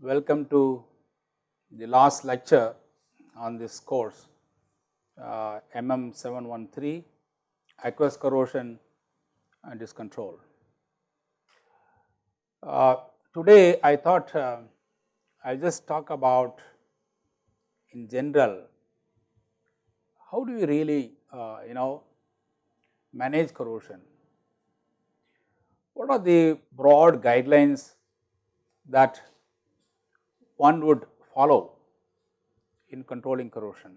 Welcome to the last lecture on this course uh, MM 713 aqueous corrosion and its control. Uh, today I thought uh, I will just talk about in general how do we really uh, you know manage corrosion. What are the broad guidelines that one would follow in controlling corrosion.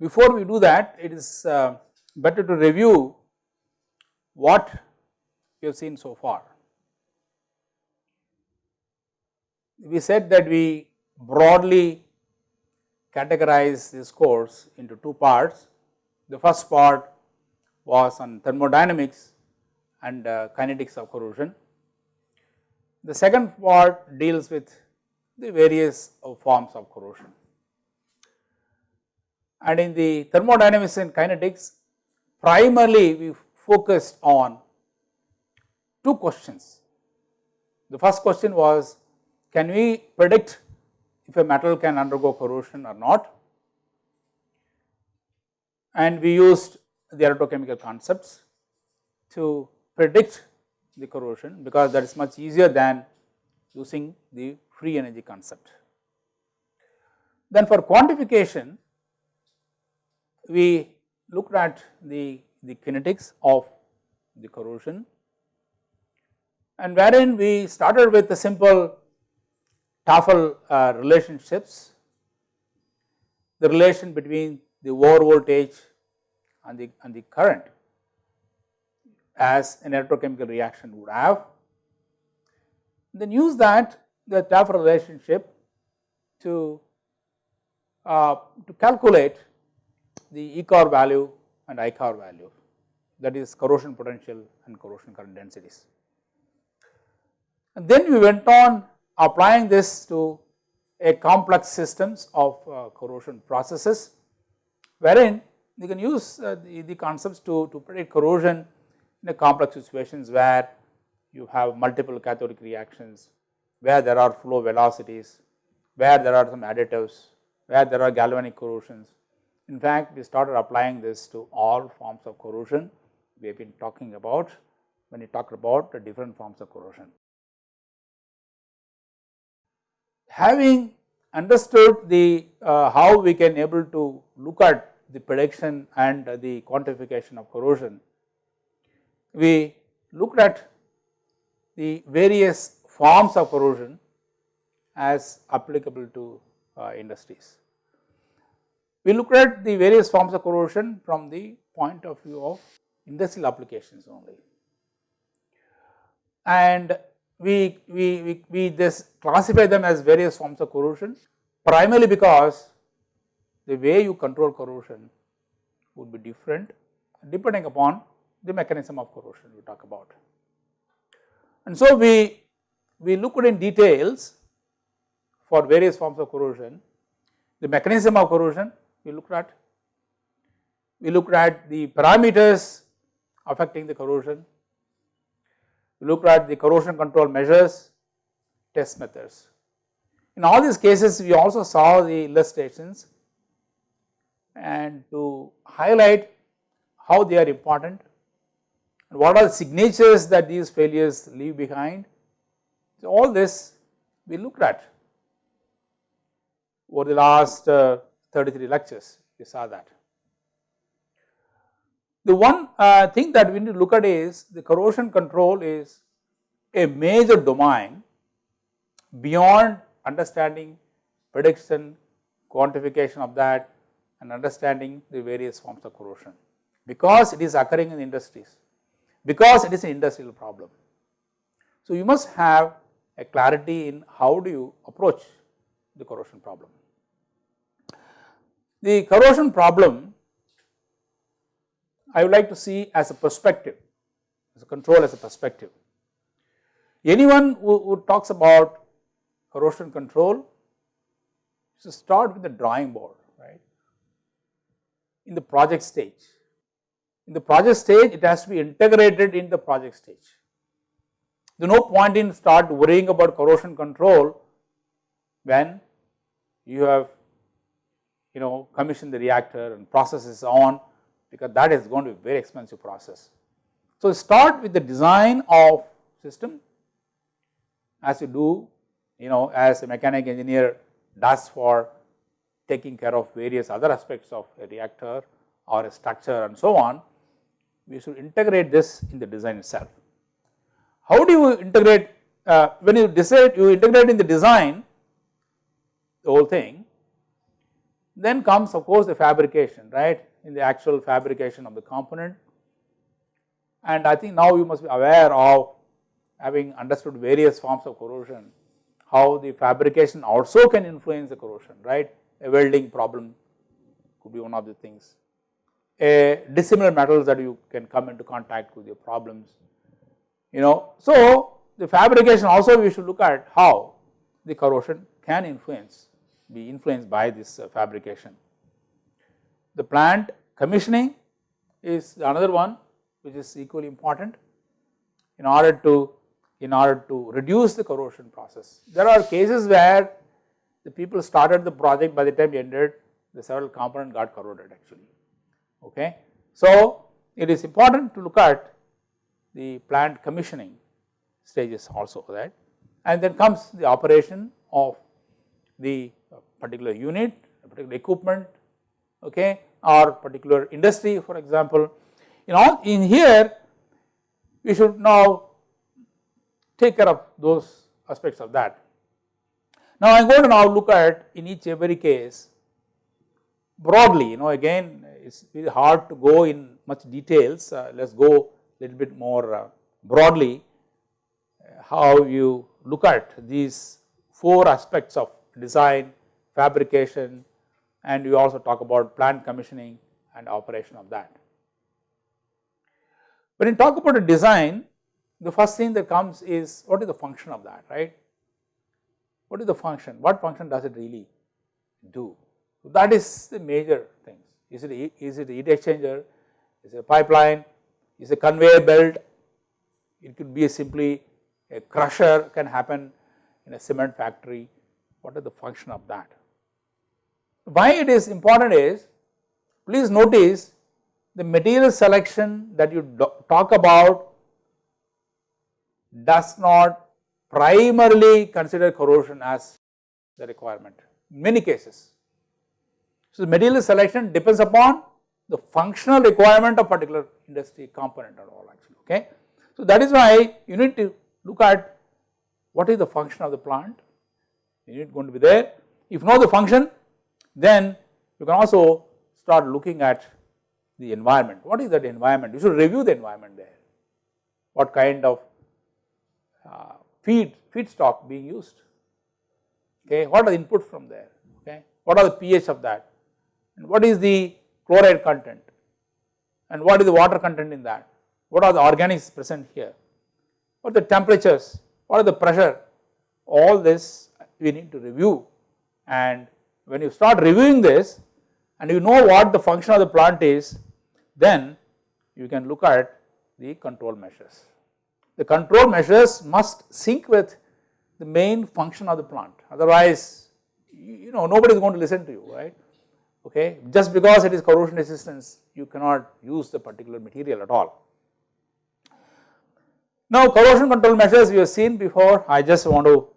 Before we do that, it is uh, better to review what we have seen so far. We said that we broadly categorize this course into two parts. The first part was on thermodynamics and uh, kinetics of corrosion. The second part deals with the various forms of corrosion. And in the thermodynamics and kinetics, primarily we focused on two questions. The first question was, can we predict if a metal can undergo corrosion or not? And we used the electrochemical concepts to predict the corrosion because that is much easier than using the free energy concept. Then for quantification, we looked at the, the kinetics of the corrosion and wherein we started with the simple Tafel uh, relationships, the relation between the over voltage and the, and the current as an electrochemical reaction would have. Then use that the Tafel relationship to, uh, to calculate the ECOR value and ICOR value that is corrosion potential and corrosion current densities. And then we went on applying this to a complex systems of uh, corrosion processes wherein you can use uh, the, the concepts to, to predict corrosion in a complex situations where you have multiple cathodic reactions, where there are flow velocities, where there are some additives, where there are galvanic corrosions. In fact, we started applying this to all forms of corrosion we have been talking about when you talk about the different forms of corrosion. Having understood the uh, how we can able to look at the prediction and the quantification of corrosion, we looked at the various forms of corrosion as applicable to uh, industries. We looked at the various forms of corrosion from the point of view of industrial applications only. And we, we, we, we just classify them as various forms of corrosion primarily because the way you control corrosion would be different depending upon the mechanism of corrosion we talk about. And so we, we looked in details for various forms of corrosion, the mechanism of corrosion we looked at, we looked at the parameters affecting the corrosion, we looked at the corrosion control measures, test methods. In all these cases we also saw the illustrations and to highlight how they are important and what are the signatures that these failures leave behind. So, all this we looked at over the last uh, 33 lectures we saw that. The one uh, thing that we need to look at is the corrosion control is a major domain beyond understanding prediction, quantification of that and understanding the various forms of corrosion because it is occurring in industries because it is an industrial problem. So, you must have a clarity in how do you approach the corrosion problem. The corrosion problem I would like to see as a perspective, as a control as a perspective. anyone who, who talks about corrosion control should start with the drawing board right in the project stage. In the project stage it has to be integrated in the project stage. There is no point in start worrying about corrosion control when you have you know commissioned the reactor and process is on because that is going to be very expensive process. So, start with the design of system as you do you know as a mechanic engineer does for taking care of various other aspects of a reactor or a structure and so on, we should integrate this in the design itself. How do you integrate uh, when you decide you integrate in the design the whole thing then comes of course the fabrication right in the actual fabrication of the component and I think now you must be aware of having understood various forms of corrosion how the fabrication also can influence the corrosion right a welding problem could be one of the things a dissimilar metals that you can come into contact with your problems you know. So, the fabrication also we should look at how the corrosion can influence be influenced by this uh, fabrication. The plant commissioning is another one which is equally important in order to in order to reduce the corrosion process. There are cases where the people started the project by the time ended the several component got corroded actually okay. So, it is important to look at the plant commissioning stages also right and then comes the operation of the particular unit, particular equipment okay or particular industry for example. In all in here we should now take care of those aspects of that. Now I am going to now look at in each every case broadly you know again it is very hard to go in much details uh, let us go little bit more uh, broadly uh, how you look at these four aspects of design, fabrication and you also talk about plant commissioning and operation of that. When you talk about a design, the first thing that comes is what is the function of that, right? What is the function? What function does it really do? So that is the major things. Is it, is it a heat exchanger? Is it a pipeline? is it a conveyor belt, it could be a simply a crusher can happen in a cement factory, what is the function of that. Why it is important is, please notice the material selection that you talk about does not primarily consider corrosion as the requirement in many cases. So, the material selection depends upon the functional requirement of particular industry component at all actually okay. So that is why you need to look at what is the function of the plant, you need going to be there. If know the function then you can also start looking at the environment, what is that environment, you should review the environment there, what kind of uh, feed, feedstock being used, okay, what are the inputs from there, okay, what are the pH of that? And what is the chloride content? And what is the water content in that, what are the organics present here, what are the temperatures, what are the pressure, all this we need to review and when you start reviewing this and you know what the function of the plant is, then you can look at the control measures. The control measures must sync with the main function of the plant otherwise you know nobody is going to listen to you right okay. Just because it is corrosion resistance you cannot use the particular material at all. Now corrosion control measures we have seen before I just want to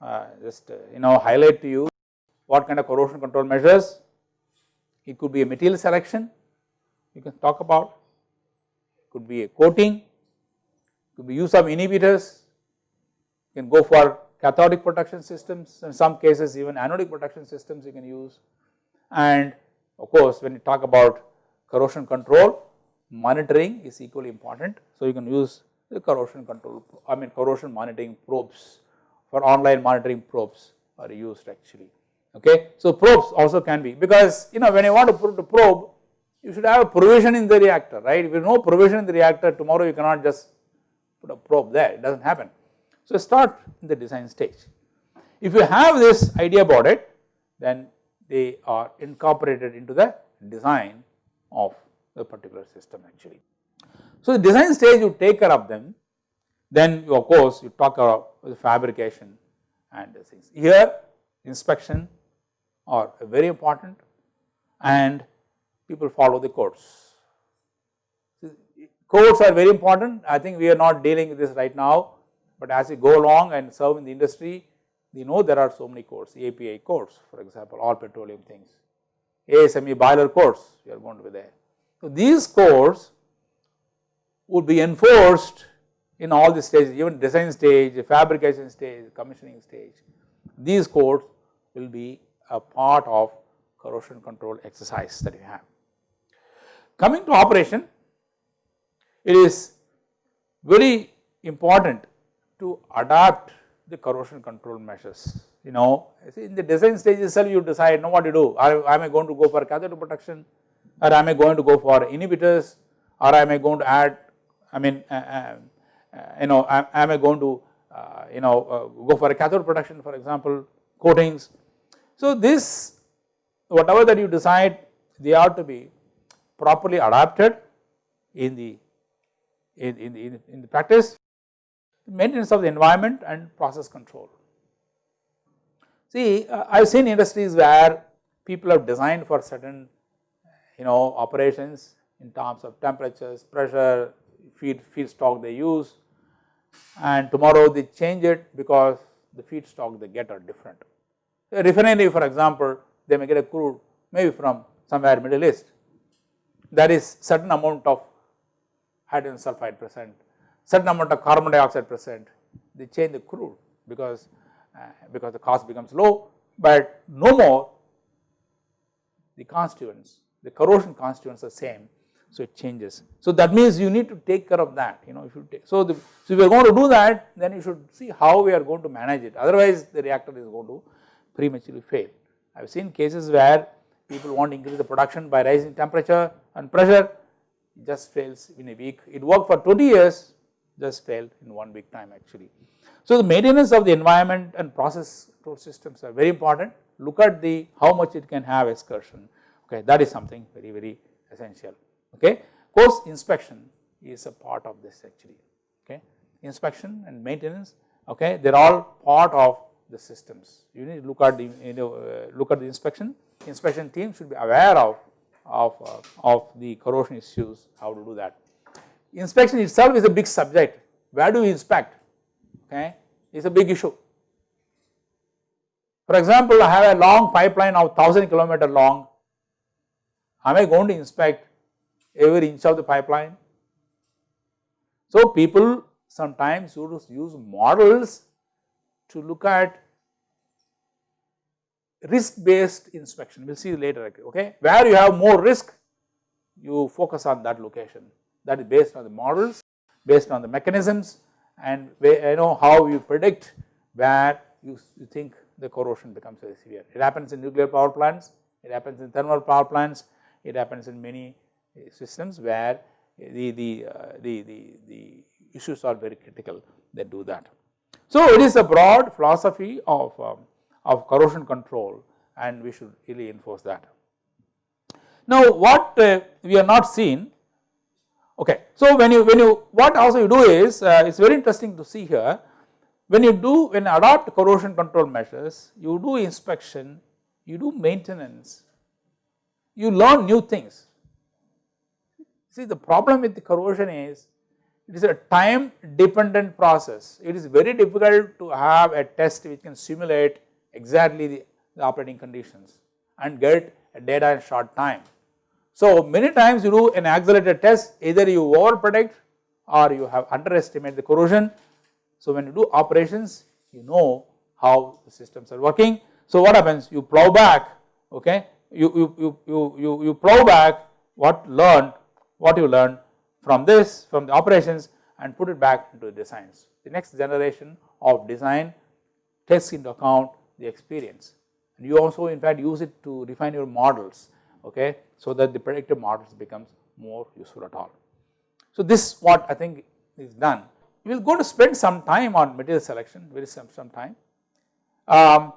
uh, just uh, you know highlight to you what kind of corrosion control measures? It could be a material selection. You can talk about. Could be a coating. Could be use of inhibitors. You can go for cathodic protection systems. In some cases even anodic protection systems you can use. And of course, when you talk about corrosion control, monitoring is equally important. So, you can use the corrosion control, I mean corrosion monitoring probes for online monitoring probes are used actually. Okay. So, probes also can be because you know when you want to put a probe, you should have a provision in the reactor, right. If you know provision in the reactor, tomorrow you cannot just put a probe there, it does not happen. So, start in the design stage. If you have this idea about it, then they are incorporated into the design of the particular system actually. So, the design stage you take care of them, then you of course, you talk about the fabrication and the things. Here inspection are very important and people follow the codes. Codes are very important, I think we are not dealing with this right now, but as we go along and serve in the industry, we know there are so many codes, API codes for example, all petroleum things, ASME boiler codes, you are going to be there. So, these codes would be enforced in all the stages, even design stage, fabrication stage, commissioning stage. These codes will be a part of corrosion control exercise that we have. Coming to operation, it is very important to adapt the corrosion control measures. You know, in the design stage itself you decide know what to do, I am I going to go for cathode protection or am I going to go for inhibitors or am I going to add, I mean, uh, uh, you know, am, am, I going to, uh, you know, uh, go for a cathode protection for example, coatings. So, this whatever that you decide they are to be properly adapted in the in, in, in, in the practice maintenance of the environment and process control. See uh, I have seen industries where people have designed for certain you know operations in terms of temperatures, pressure, feed feedstock they use and tomorrow they change it because the feedstock they get are different. A refinery for example, they may get a crude maybe from somewhere Middle East. There is certain amount of hydrogen sulfide present, certain amount of carbon dioxide present, they change the crude because, uh, because the cost becomes low, but no more the constituents, the corrosion constituents are same, so it changes. So that means you need to take care of that, you know, if you take, so the, so if you are going to do that, then you should see how we are going to manage it, otherwise the reactor is going to prematurely fail. I have seen cases where people want to increase the production by rising temperature and pressure, it just fails in a week. It worked for 20 years, just failed in one week time actually. So the maintenance of the environment and process control systems are very important. Look at the how much it can have excursion, okay, that is something very, very essential, okay. Course inspection is a part of this actually, okay. Inspection and maintenance, okay, they are all part of the systems. You need to look at the you know uh, look at the inspection. Inspection team should be aware of of uh, of the corrosion issues, how to do that. Inspection itself is a big subject. Where do we inspect? Okay, is a big issue. For example, I have a long pipeline of 1000 kilometer long. Am I going to inspect every inch of the pipeline? So people sometimes use models to look at risk based inspection, we will see later, okay. Where you have more risk, you focus on that location that is based on the models, based on the mechanisms and you know how you predict where you, you think the corrosion becomes very severe. It happens in nuclear power plants, it happens in thermal power plants, it happens in many eh, systems where the, the, uh, the, the, the issues are very critical that do that. So, it is a broad philosophy of, um, of corrosion control and we should really enforce that. Now, what uh, we are not seen, okay. So, when you, when you, what also you do is, uh, it is very interesting to see here, when you do, when you adopt corrosion control measures, you do inspection, you do maintenance, you learn new things. See the problem with the corrosion is it is a time dependent process. It is very difficult to have a test which can simulate exactly the, the operating conditions and get data in short time. So many times you do an accelerated test either you over predict or you have underestimate the corrosion. So when you do operations you know how the systems are working. So what happens you plow back okay you, you, you, you, you, you plow back what learned what you learned from this from the operations and put it back into the designs. The next generation of design takes into account the experience and you also in fact use it to refine your models okay so that the predictive models becomes more useful at all. So this what I think is done we will go to spend some time on material selection, very some, some time. Um,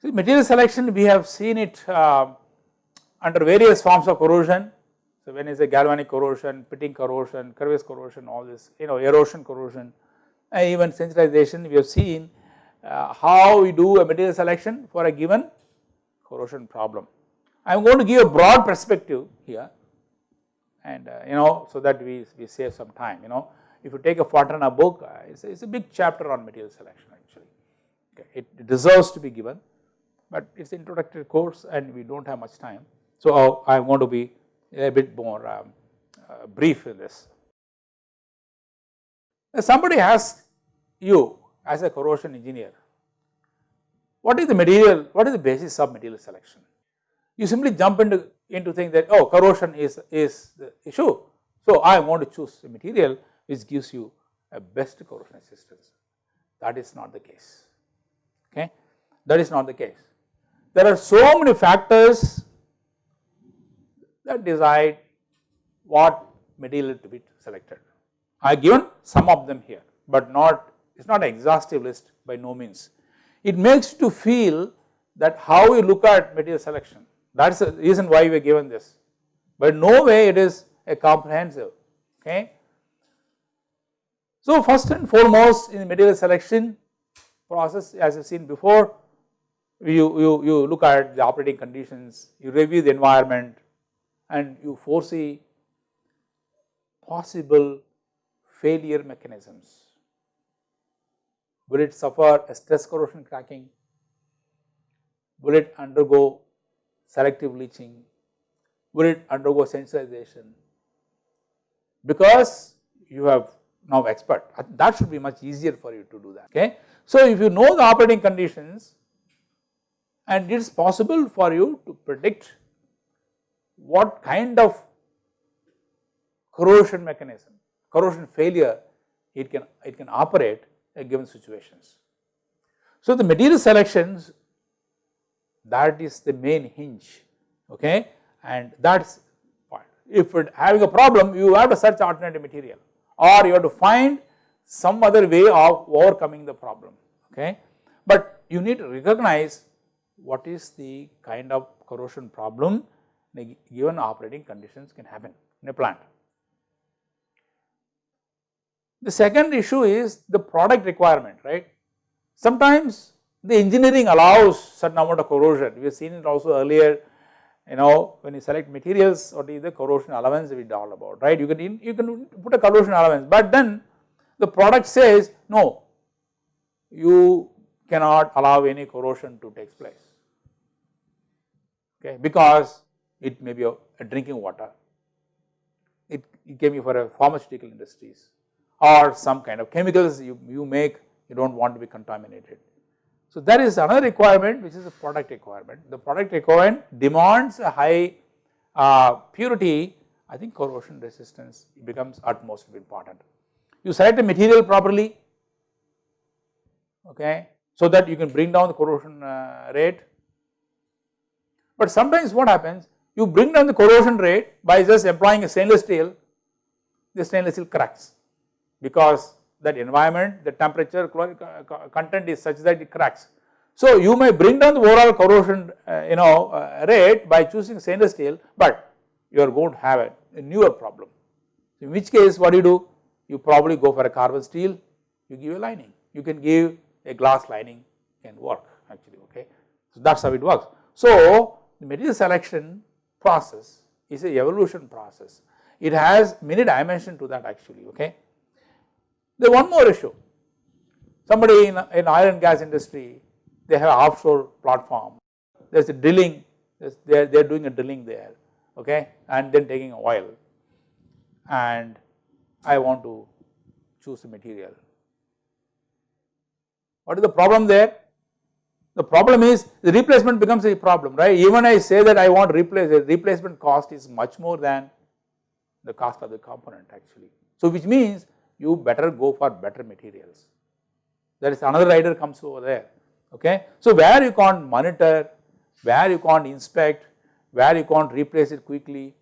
see material selection we have seen it uh, under various forms of corrosion. So, when is a galvanic corrosion, pitting corrosion, crevice corrosion, all this you know erosion corrosion and even sensitization we have seen uh, how we do a material selection for a given corrosion problem. I am going to give a broad perspective here and uh, you know so that we, we save some time you know if you take a Fontana book uh, it's, a, it's a big chapter on material selection actually okay. it, it deserves to be given but it is introductory course and we do not have much time. So, I am going to be a bit more um, uh, brief in this. Somebody asks you as a corrosion engineer, what is the material, what is the basis of material selection? You simply jump into, into think that oh corrosion is, is the issue. So, I want to choose a material which gives you a best corrosion resistance. That is not the case, okay. That is not the case. There are so many factors that decide what material to be selected. I have given some of them here, but not it is not an exhaustive list by no means. It makes you to feel that how we look at material selection that is the reason why we are given this, but no way it is a comprehensive okay. So first and foremost in material selection process as I have seen before you, you, you look at the operating conditions, you review the environment and you foresee possible failure mechanisms. Will it suffer a stress corrosion cracking? Will it undergo selective leaching? Will it undergo sensitization? Because you have now expert that should be much easier for you to do that okay. So if you know the operating conditions and it is possible for you to predict what kind of corrosion mechanism, corrosion failure it can it can operate at given situations. So the material selections that is the main hinge okay and that is point. If it having a problem you have to search alternative material or you have to find some other way of overcoming the problem okay. But you need to recognize what is the kind of corrosion problem given operating conditions can happen in a plant. The second issue is the product requirement right. Sometimes the engineering allows certain amount of corrosion. We have seen it also earlier you know when you select materials what is the corrosion allowance we all about right? You can you can put a corrosion allowance but then the product says no you cannot allow any corrosion to take place. Okay because it may be a, a drinking water. It, it can be for a pharmaceutical industries or some kind of chemicals you, you make you do not want to be contaminated so, there is another requirement which is a product requirement. The product requirement demands a high uh, purity, I think corrosion resistance becomes utmost important. You select a material properly, okay, so that you can bring down the corrosion uh, rate. But sometimes what happens, you bring down the corrosion rate by just employing a stainless steel, the stainless steel cracks because that environment, the temperature content is such that it cracks. So you may bring down the overall corrosion uh, you know uh, rate by choosing stainless steel, but you are going to have a, a newer problem. In which case what do you do? You probably go for a carbon steel, you give a lining, you can give a glass lining can work actually okay. So that is how it works. So the material selection process is a evolution process. It has many dimensions to that actually okay. There is one more issue. Somebody in, in oil and gas industry, they have offshore platform. There is a drilling, they are, they are doing a drilling there, okay, and then taking oil. And I want to choose a material. What is the problem there? The problem is the replacement becomes a problem, right? Even I say that I want replace, the replacement cost is much more than the cost of the component actually. So which means you better go for better materials. There is another rider comes over there, okay. So where you can't monitor, where you can't inspect, where you can't replace it quickly,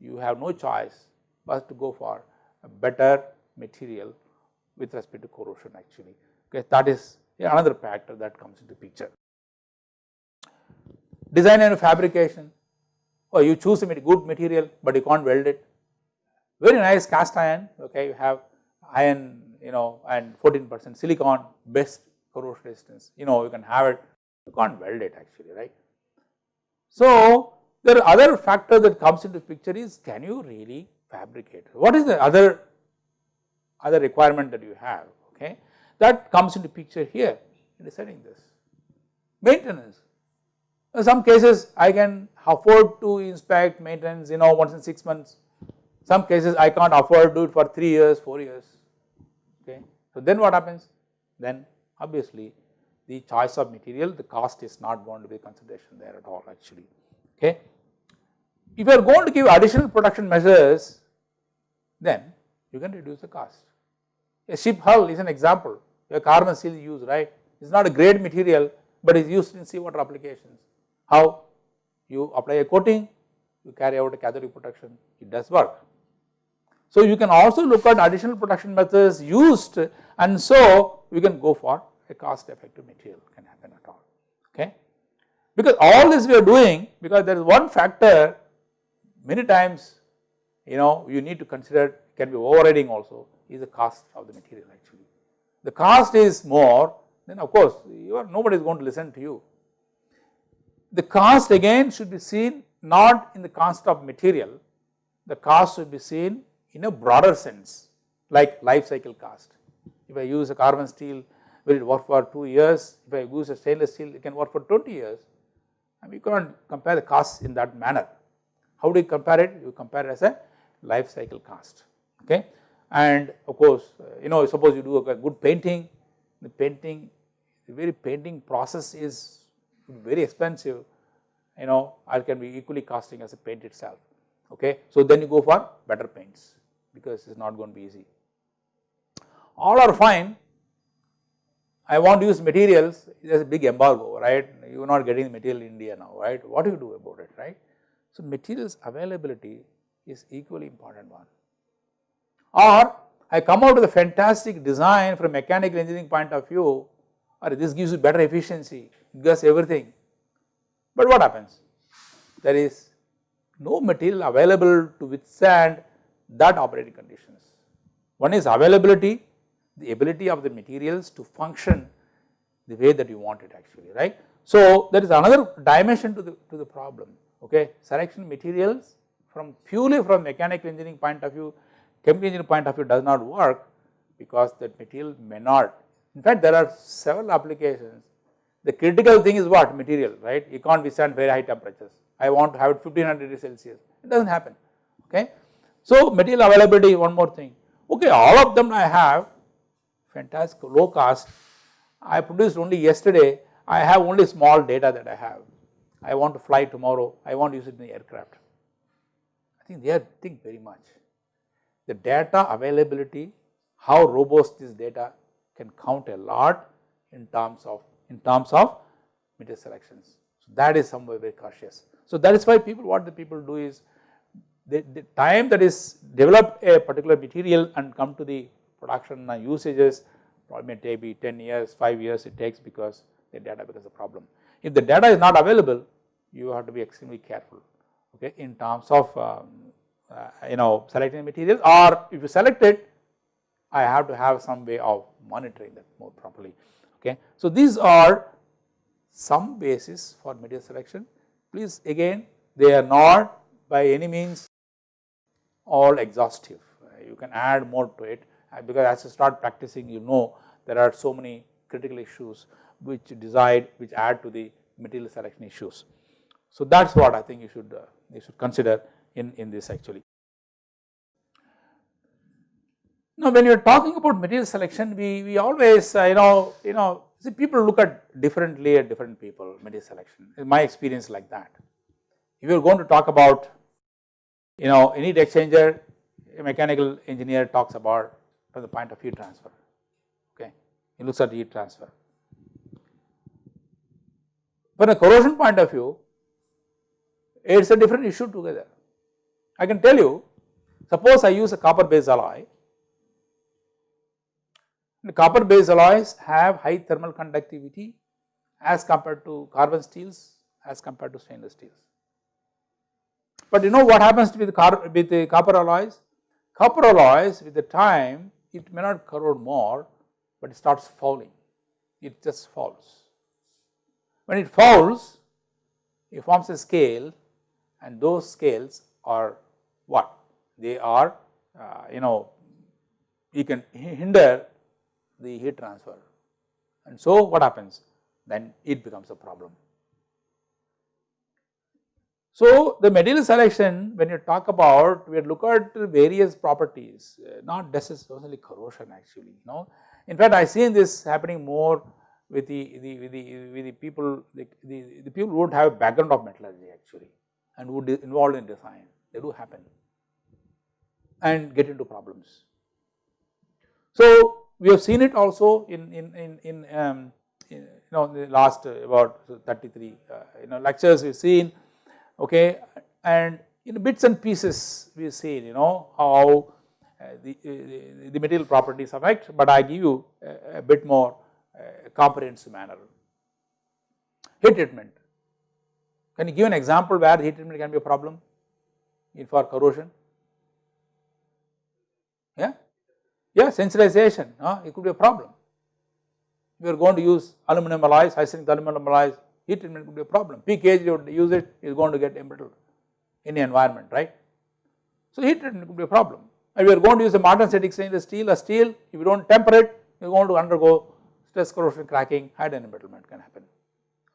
you have no choice but to go for a better material with respect to corrosion actually. Okay, that is another factor that comes into picture. Design and fabrication, or oh, you choose a good material, but you can't weld it. Very nice cast iron, okay, you have iron, you know, and 14 percent silicon, best corrosion resistance, you know, you can have it, you can't weld it actually, right. So, there are other factor that comes into picture is can you really fabricate? What is the other other requirement that you have okay that comes into picture here in deciding this. Maintenance in some cases I can afford to inspect maintenance you know once in 6 months some cases I can't afford to do it for 3 years 4 years. So then what happens then obviously the choice of material the cost is not going to be consideration there at all actually okay. If you are going to give additional production measures, then you can reduce the cost. A ship hull is an example, a carbon steel is used, right. It is not a great material, but is used in seawater applications. How? You apply a coating, you carry out a cathodic protection, it does work. So, you can also look at additional production methods used and so we can go for a cost effective material can happen at all, okay. Because all this we are doing because there is one factor many times you know you need to consider can be overriding also is the cost of the material actually. The cost is more then of course you are nobody is going to listen to you. The cost again should be seen not in the cost of material, the cost should be seen in a broader sense like life cycle cost. If I use a carbon steel will it work for 2 years, if I use a stainless steel it can work for 20 years and we cannot compare the costs in that manner. How do you compare it? You compare it as a life cycle cost okay and of course uh, you know suppose you do a good painting the painting the very painting process is very expensive you know or can be equally costing as a paint itself okay. So then you go for better paints because it is not going to be easy. All are fine I want to use materials there is a big embargo right you are not getting the material in India now right what do you do about it right. So materials availability is equally important one or I come out with a fantastic design from mechanical engineering point of view or this gives you better efficiency, gives everything. But what happens? There is no material available to withstand that operating conditions. One is availability, the ability of the materials to function the way that you want it actually, right. So there is another dimension to the, to the problem, okay. Selection materials from purely from mechanical engineering point of view, chemical engineering point of view does not work because that material may not. In fact, there are several applications. The critical thing is what material, right? You can't withstand very high temperatures. I want to have it 1500 degrees Celsius. It does not happen. Okay. So material availability, one more thing. Okay, all of them I have fantastic low cost. I produced only yesterday. I have only small data that I have. I want to fly tomorrow. I want to use it in the aircraft. I think they are think very much. The data availability, how robust this data can count a lot in terms of in terms of material selections. So that is somewhere very cautious. So that is why people what the people do is the, the time that is develop a particular material and come to the production and usages probably may take be 10 years, 5 years it takes because the data becomes a problem. If the data is not available, you have to be extremely careful okay, in terms of um, uh, you know selecting materials or if you select it I have to have some way of monitoring that more properly okay. So these are some basis for material selection please again they are not by any means all exhaustive you can add more to it uh, because as you start practicing you know there are so many critical issues which decide which add to the material selection issues. So that is what I think you should uh, you should consider in, in this actually. Now when you are talking about material selection we, we always uh, you know you know see people look at differently at different people material selection in my experience like that. If you are going to talk about you know any heat exchanger a mechanical engineer talks about from the point of heat transfer okay he looks at heat transfer. From a corrosion point of view it is a different issue together. I can tell you suppose I use a copper based alloy The copper based alloys have high thermal conductivity as compared to carbon steels as compared to stainless steels. But you know what happens with the, with the copper alloys? Copper alloys with the time it may not corrode more, but it starts fouling, it just falls. When it falls, it forms a scale and those scales are what? They are uh, you know you can hinder the heat transfer and so what happens? Then it becomes a problem. So, the material selection when you talk about we look at various properties uh, not necessarily corrosion actually you know. In fact, I seen this happening more with the, the, with the, with the people the, the, the people who would have a background of metallurgy actually and would involved in design they do happen and get into problems. So, we have seen it also in, in, in, in, um, you know the last uh, about 33 uh, you know lectures we have seen okay and in bits and pieces we have seen you know how uh, the, uh, the material properties affect, but I give you a, a bit more uh, comprehensive manner. Heat treatment, can you give an example where heat treatment can be a problem in for corrosion? Yeah, yeah sensitization, uh, it could be a problem. We are going to use aluminum alloys, high strength aluminum alloys, heat treatment could be a problem. PKG you use it is going to get embrittled in the environment, right. So heat treatment could be a problem. And we are going to use a modern martensitic stainless steel, a steel, if you do not temper it, you are going to undergo stress corrosion cracking, hide embrittlement can happen,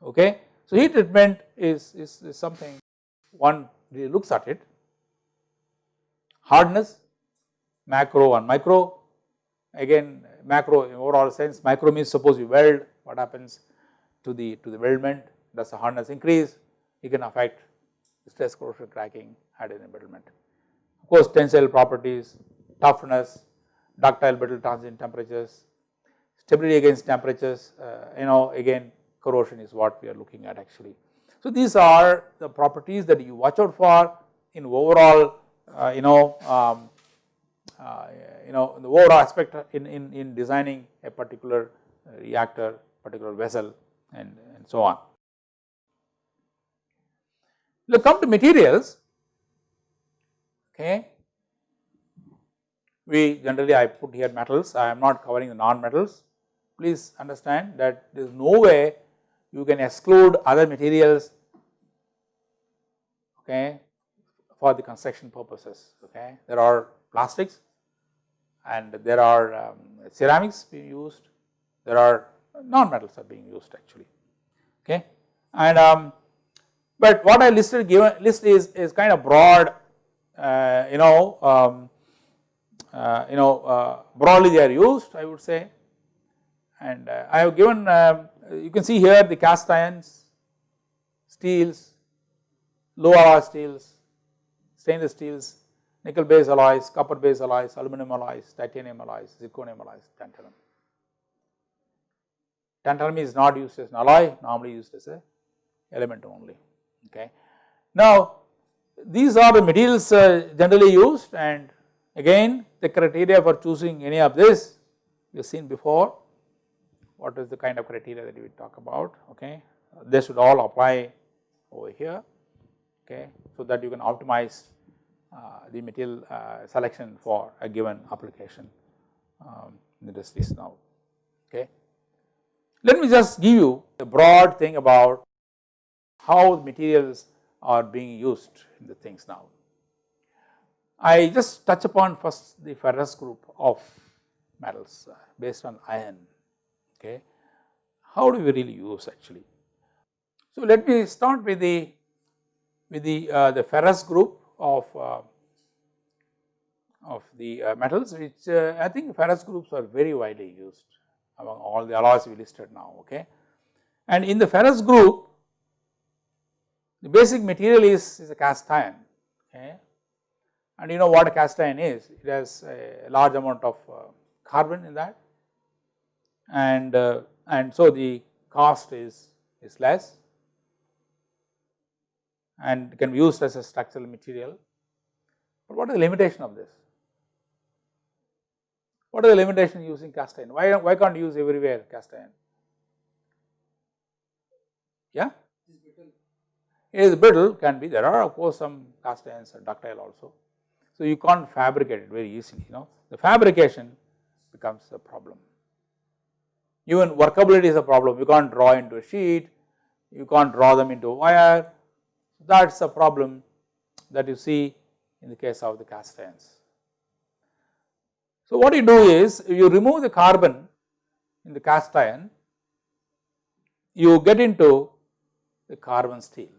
okay. So heat treatment is, is, is something one really looks at it, hardness, macro and micro, again macro in overall sense, micro means suppose you weld, what happens to the to the weldment, does the hardness increase, it can affect stress corrosion cracking, hide embrittlement. Of course, tensile properties, toughness, ductile brittle transient temperatures, stability against temperatures, uh, you know again corrosion is what we are looking at actually. So these are the properties that you watch out for in overall uh, you know um, uh, you know the overall aspect in, in, in designing a particular reactor, particular vessel and, and so on. Let come to materials, okay. We generally I put here metals, I am not covering the non-metals. Please understand that there is no way you can exclude other materials okay, for the construction purposes. Okay. There are plastics and there are um, ceramics being used, there are non-metals are being used actually. Okay. And um, but what I listed given list is, is kind of broad uh, you know um, uh, you know uh, broadly they are used I would say and uh, I have given um, you can see here the cast irons, steels, low alloy steels, stainless steels, nickel based alloys, copper based alloys, aluminum alloys, titanium alloys, zirconium alloys, tantalum. Tantalum is not used as an alloy, normally used as a element only. Okay. Now, these are the materials uh, generally used and again the criteria for choosing any of this we have seen before what is the kind of criteria that we talk about okay. They should all apply over here okay so that you can optimize uh, the material uh, selection for a given application um, industries now okay. Let me just give you a broad thing about how materials are being used in the things now. I just touch upon first the ferrous group of metals uh, based on iron okay. How do we really use actually? So let me start with the with the uh, the ferrous group of uh, of the uh, metals which uh, I think ferrous groups are very widely used among all the alloys we listed now okay. And in the ferrous group the basic material is, is a cast iron okay and you know what a cast iron is it has a large amount of uh, carbon in that and uh, and so the cost is is less and can be used as a structural material. But what is the limitation of this? What are the limitations using cast iron? Why, why can't you use everywhere cast iron? Yeah? It is brittle can be there are of course some cast irons are ductile also. So, you can't fabricate it very easily you know the fabrication becomes a problem. Even workability is a problem you can't draw into a sheet, you can't draw them into a wire that is a problem that you see in the case of the cast irons. So, what you do is you remove the carbon in the cast iron, you get into the carbon steel.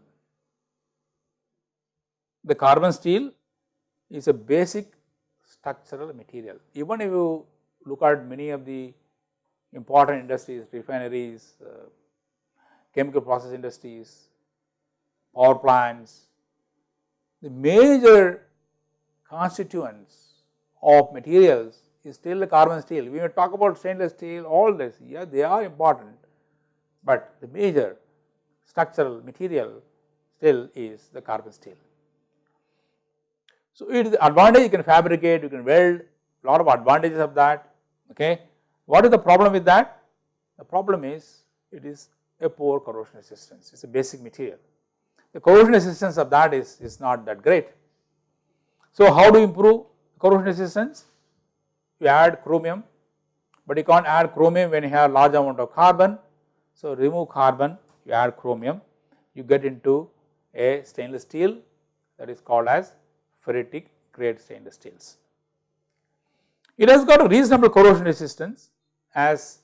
The carbon steel is a basic structural material. Even if you look at many of the important industries, refineries, uh, chemical process industries, power plants, the major constituents of materials is still the carbon steel. We may talk about stainless steel, all this, yeah, they are important, but the major structural material still is the carbon steel. So, it is advantage you can fabricate, you can weld, lot of advantages of that, okay. What is the problem with that? The problem is it is a poor corrosion resistance, it is a basic material. The corrosion resistance of that is, is not that great. So, how to improve corrosion resistance? You add chromium, but you can't add chromium when you have large amount of carbon. So, remove carbon, you add chromium, you get into a stainless steel that is called as ferritic grade stainless steels. It has got a reasonable corrosion resistance as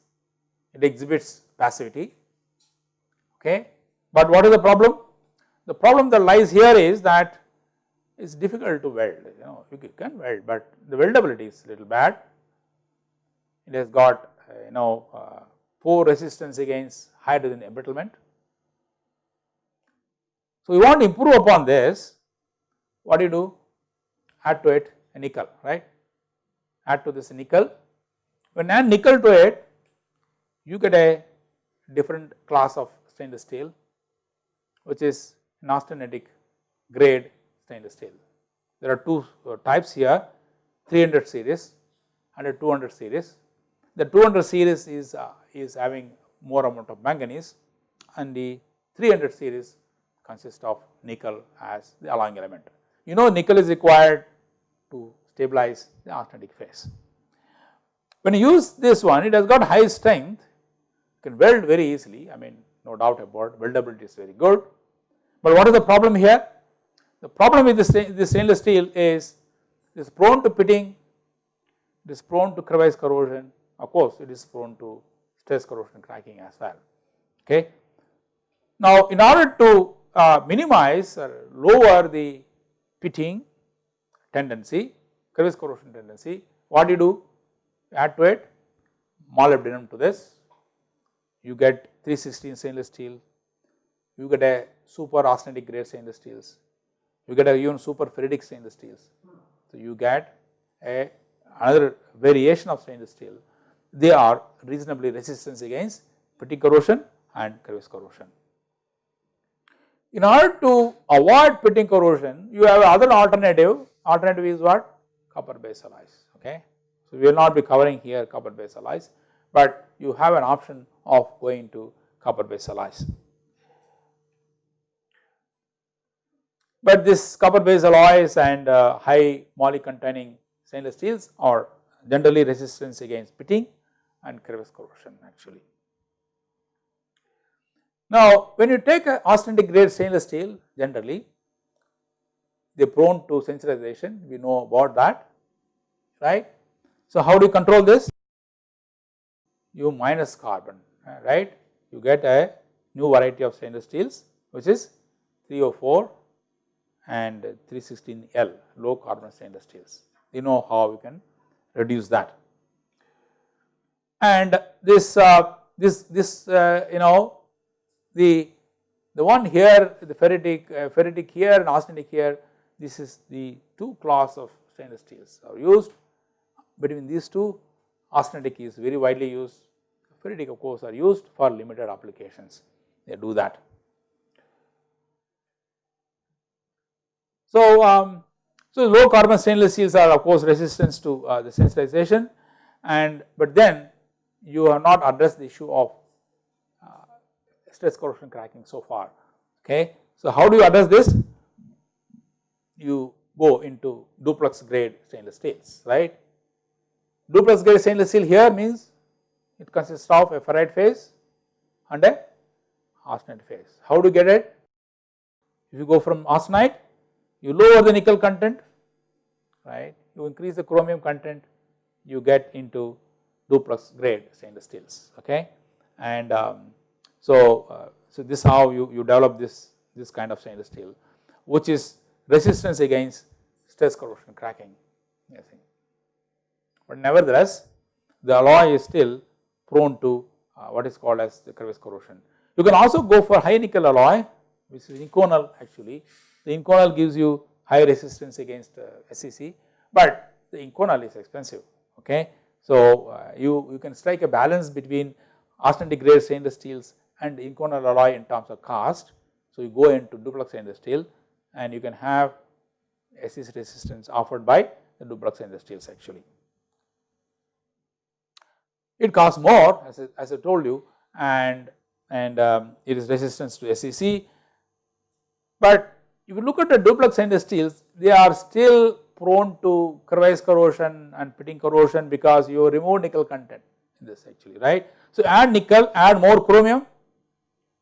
it exhibits passivity, okay. But what is the problem? The problem that lies here is that is difficult to weld, you know, you can weld, but the weldability is little bad. It has got uh, you know uh, poor resistance against hydrogen embrittlement. So, we want to improve upon this, what do you do? Add to it a nickel, right? Add to this nickel. When add nickel to it, you get a different class of stainless steel, which is an austenitic grade stainless steel. There are two uh, types here 300 series and a 200 series. The 200 series is, uh, is having more amount of manganese and the 300 series consists of nickel as the alloying element. You know nickel is required to stabilize the austenitic phase. When you use this one it has got high strength, you can weld very easily I mean no doubt about weldability is very good but what is the problem here? The problem with this, stainless steel is it is prone to pitting, it is prone to crevice corrosion, of course it is prone to stress corrosion cracking as well. Okay. Now, in order to uh, minimize or lower the pitting tendency, crevice corrosion tendency, what do you do? Add to it molybdenum to this, you get 316 stainless steel, you get a super austenitic grade stainless steels, you get a even super ferritic stainless steels. So, you get a another variation of stainless steel, they are reasonably resistant against pitting corrosion and crevice corrosion. In order to avoid pitting corrosion, you have other alternative, alternative is what? Copper base alloys, okay. So, we will not be covering here copper base alloys, but you have an option of going to copper base alloys. But this copper based alloys and uh, high moly containing stainless steels are generally resistance against pitting and crevice corrosion actually. Now, when you take a austenitic grade stainless steel generally they are prone to sensitization we know about that right. So, how do you control this? You minus carbon right you get a new variety of stainless steels which is 304 and 316L low carbon stainless steels. You know how we can reduce that. And this uh, this this uh, you know the the one here the ferritic uh, ferritic here and austenitic here this is the two class of stainless steels are used between these two austenitic is very widely used ferritic of course are used for limited applications they do that So, um, so low carbon stainless steels are of course resistant to uh, the sensitization and but then you have not addressed the issue of uh, stress corrosion cracking so far okay. So how do you address this? You go into duplex grade stainless steels right. Duplex grade stainless steel here means it consists of a ferrite phase and a austenite phase. How do you get it? If you go from austenite, you lower the nickel content, right, you increase the chromium content, you get into duplex grade stainless steels, okay. And um, so, uh, so this how you, you develop this, this kind of stainless steel, which is resistance against stress corrosion cracking, but nevertheless, the alloy is still prone to uh, what is called as the crevice corrosion. You can also go for high nickel alloy which is Inconel actually. The Inconel gives you high resistance against uh, SCC, but the Inconel is expensive okay. So, uh, you, you can strike a balance between austenitic grade stainless steels and Inconel alloy in terms of cost. So, you go into duplex stainless steel and you can have SCC resistance offered by the duplex stainless steels actually. It costs more as I, as I told you and and um, it is resistance to SCC. But if you look at the duplex stainless steels, they are still prone to crevice corrosion and pitting corrosion because you remove nickel content in this actually right. So add nickel, add more chromium,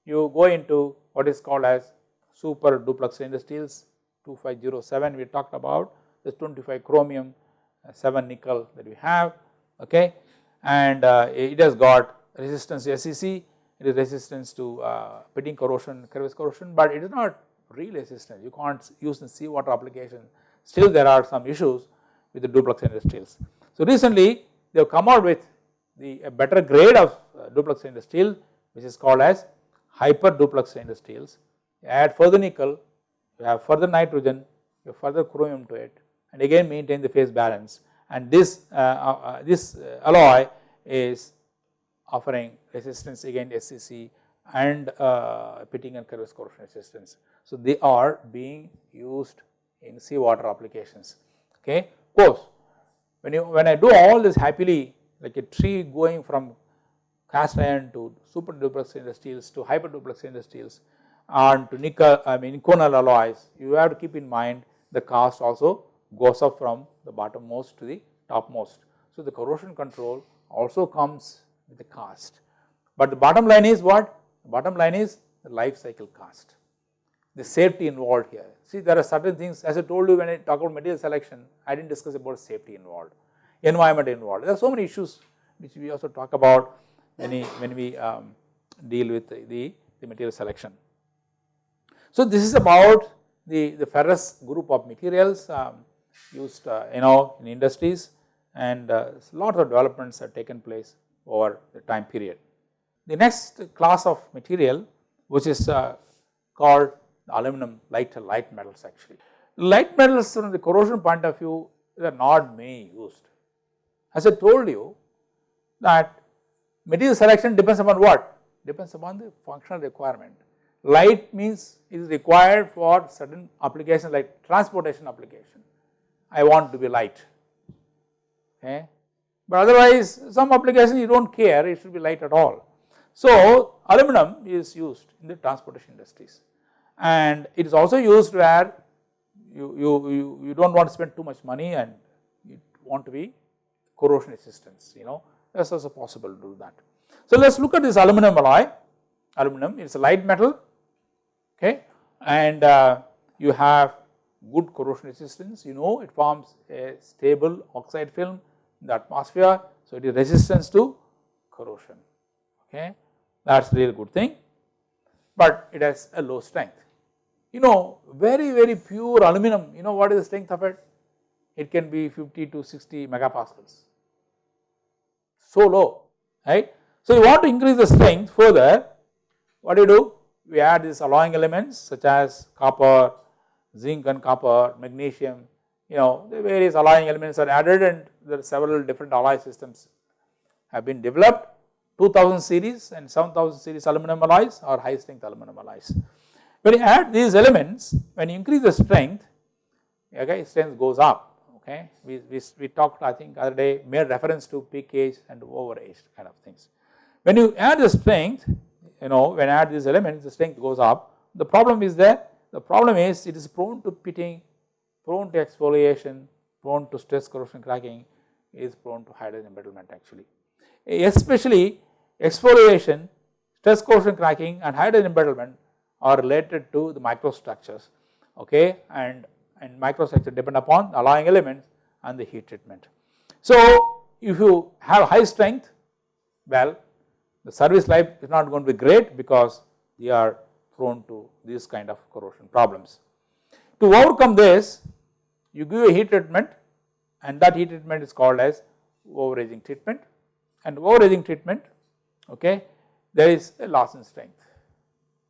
you go into what is called as super duplex stainless steels 2507 we talked about this 25 chromium, uh, 7 nickel that we have okay and uh, it has got resistance to SCC, it is resistance to uh, pitting corrosion, crevice corrosion, but it is not real resistance. You can't use in seawater application. Still, there are some issues with the duplex stainless steels. So, recently they have come out with the a better grade of uh, duplex stainless steel, which is called as hyper duplex stainless steels. You add further nickel, you have further nitrogen, you have further chromium to it, and again maintain the phase balance and this, uh, uh, uh this alloy is offering resistance against SCC and uh, pitting and corrosion resistance. So, they are being used in seawater applications okay. Of course, when you when I do all this happily like a tree going from cast iron to super duplex stainless steels to hyper duplex stainless steels and to nickel I mean conal alloys you have to keep in mind the cost also goes up from the bottommost to the topmost. So, the corrosion control also comes with the cost, but the bottom line is what? Bottom line is the life cycle cost, the safety involved here. See there are certain things as I told you when I talk about material selection, I did not discuss about safety involved, environment involved. There are so many issues which we also talk about when we, when we um, deal with the, the, material selection. So, this is about the, the ferrous group of materials um, used uh, you know in industries and uh, lot of developments have taken place over the time period. The next class of material which is uh, called aluminum light light metals actually. Light metals from the corrosion point of view they are not many used. As I told you that material selection depends upon what? Depends upon the functional requirement. Light means it is required for certain applications like transportation application. I want to be light okay. But otherwise some applications you do not care it should be light at all. So aluminum is used in the transportation industries and it is also used where you, you, you, you do not want to spend too much money and you want to be corrosion resistance you know that is also possible to do that. So let us look at this aluminum alloy, aluminum it is a light metal okay and uh, you have good corrosion resistance you know it forms a stable oxide film in the atmosphere. So, it is resistance to corrosion okay that is really good thing, but it has a low strength. You know very very pure aluminum you know what is the strength of it? It can be 50 to 60 megapascals so low right. So, you want to increase the strength further what do you do? We add these alloying elements such as copper, zinc and copper, magnesium, you know the various alloying elements are added and there are several different alloy systems have been developed 2000 series and 7000 series aluminum alloys or high strength aluminum alloys. When you add these elements when you increase the strength okay strength goes up okay. We, we, we talked I think other day made reference to peak age and over age kind of things. When you add the strength you know when you add these elements the strength goes up the problem is that the problem is it is prone to pitting, prone to exfoliation, prone to stress corrosion cracking is prone to hydrogen embrittlement actually. Especially exfoliation, stress corrosion cracking and hydrogen embrittlement are related to the microstructures okay and, and microstructure depend upon alloying elements and the heat treatment. So if you have high strength well the service life is not going to be great because they are prone to these kind of corrosion problems. To overcome this you give a heat treatment and that heat treatment is called as overaging treatment and overaging treatment okay there is a loss in strength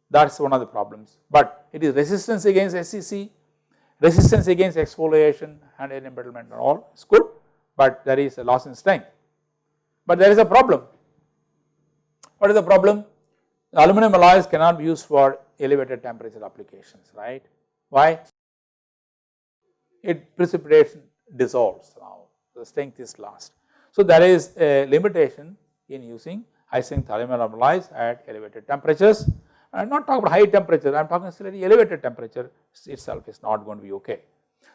that is one of the problems but it is resistance against SCC, resistance against exfoliation and air embrittlement and all is good but there is a loss in strength. But there is a problem. What is the problem? The aluminum alloys cannot be used for elevated temperature applications right. Why? It precipitation dissolves now the strength is lost. So there is a limitation in using aluminum alloys at elevated temperatures I am not talking about high temperature, I am talking slightly elevated temperature itself is not going to be okay.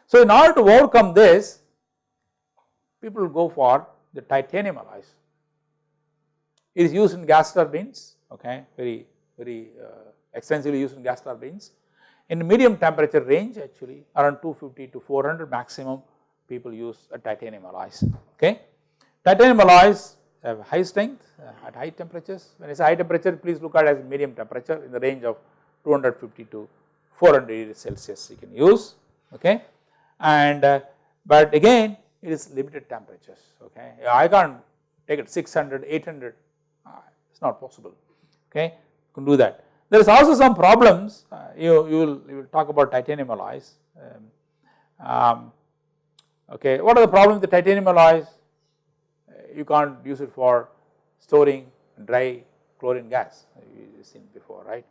So in order to overcome this, people go for the titanium alloys. It is used in gas turbines, okay, very, very uh, extensively used in gas turbines. In medium temperature range actually around 250 to 400 maximum people use a titanium alloys, okay. Titanium alloys have high strength uh, at high temperatures. When I say high temperature, please look at as medium temperature in the range of 250 to 400 degrees Celsius you can use, okay. And uh, but again it is limited temperatures, okay. I can't take it 600, 800, uh, it is not possible, okay. You can do that. There is also some problems, you, you, will, you will talk about titanium alloys. Um, um, okay, what are the problems with the titanium alloys? You can't use it for storing dry chlorine gas you seen before right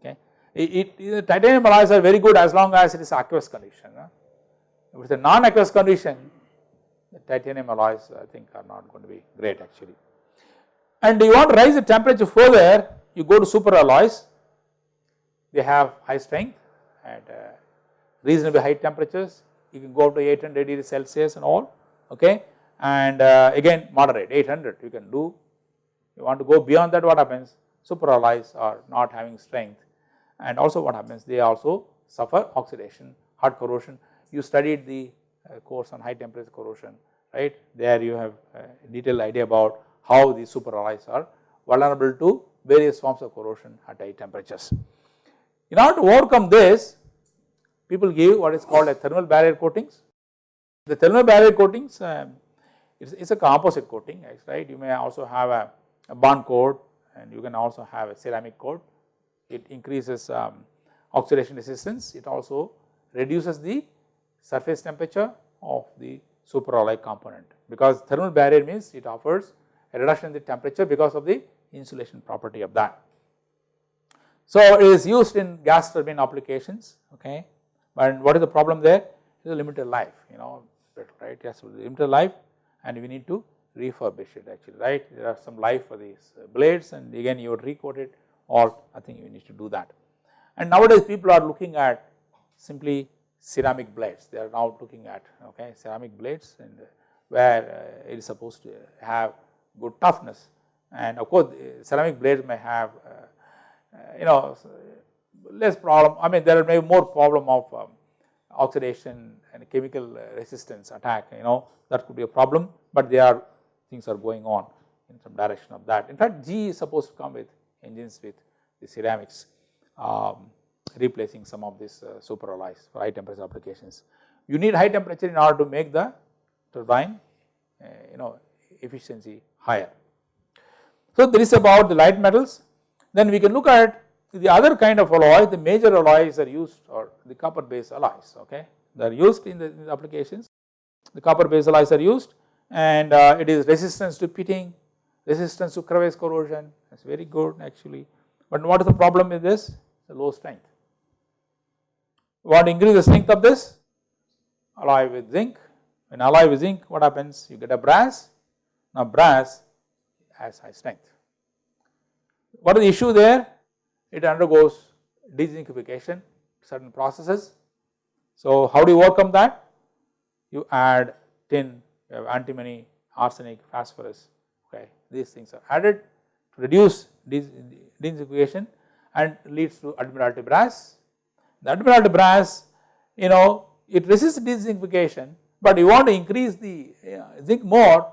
okay. It, it, titanium alloys are very good as long as it is aqueous condition. Huh? If it is a non-aqueous condition the titanium alloys I think are not going to be great actually. And you want to raise the temperature further you go to super alloys they have high strength and uh, reasonably high temperatures you can go up to 800 degrees Celsius and all okay and uh, again moderate 800 you can do. You want to go beyond that what happens super alloys are not having strength and also what happens they also suffer oxidation hot corrosion. You studied the uh, course on high temperature corrosion right there you have a detailed idea about how the super alloys are vulnerable to various forms of corrosion at high temperatures. In order to overcome this people give what is called a thermal barrier coatings. The thermal barrier coatings um, it is a composite coating right? You may also have a, a bond coat and you can also have a ceramic coat it increases um, oxidation resistance. It also reduces the surface temperature of the superalloy component. Because thermal barrier means it offers a reduction in the temperature because of the insulation property of that. So it is used in gas turbine applications okay? But what is the problem there? It is a limited life you know right? Yes limited life and we need to refurbish it actually right? There are some life for these blades and again you would recoat it or I think you need to do that. And nowadays people are looking at simply ceramic blades. They are now looking at okay ceramic blades and where uh, it is supposed to have good toughness. And of course ceramic blades may have uh, uh, you know less problem I mean there may be more problem of um, oxidation and chemical resistance attack you know that could be a problem but there are things are going on in some direction of that. In fact, GE is supposed to come with engines with the ceramics um, replacing some of these uh, super alloys for high temperature applications. You need high temperature in order to make the turbine uh, you know efficiency higher. So, this is about the light metals then we can look at the other kind of alloy the major alloys are used or the copper based alloys okay they are used in the, in the applications the copper based alloys are used and uh, it is resistance to pitting, resistance to crevice corrosion is very good actually. But what is the problem with this? The low strength. We want to increase the strength of this alloy with zinc When alloy with zinc what happens you get a brass now brass has high strength. What is the issue there? It undergoes dezincification certain processes. So how do you overcome that? You add tin, you have antimony, arsenic, phosphorus okay these things are added to reduce dezincification and leads to admiralty brass. The admiralty brass you know it resists dezincification but you want to increase the uh, zinc more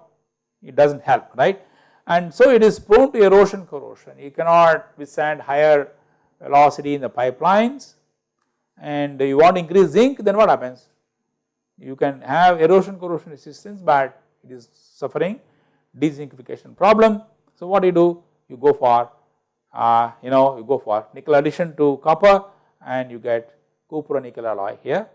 it does not help right and so it is prone to erosion corrosion. You cannot withstand higher velocity in the pipelines. And you want to increase zinc then what happens? You can have erosion corrosion resistance but it is suffering dezincification problem. So what do you do? You go for uh, you know you go for nickel addition to copper and you get cupro-nickel alloy here.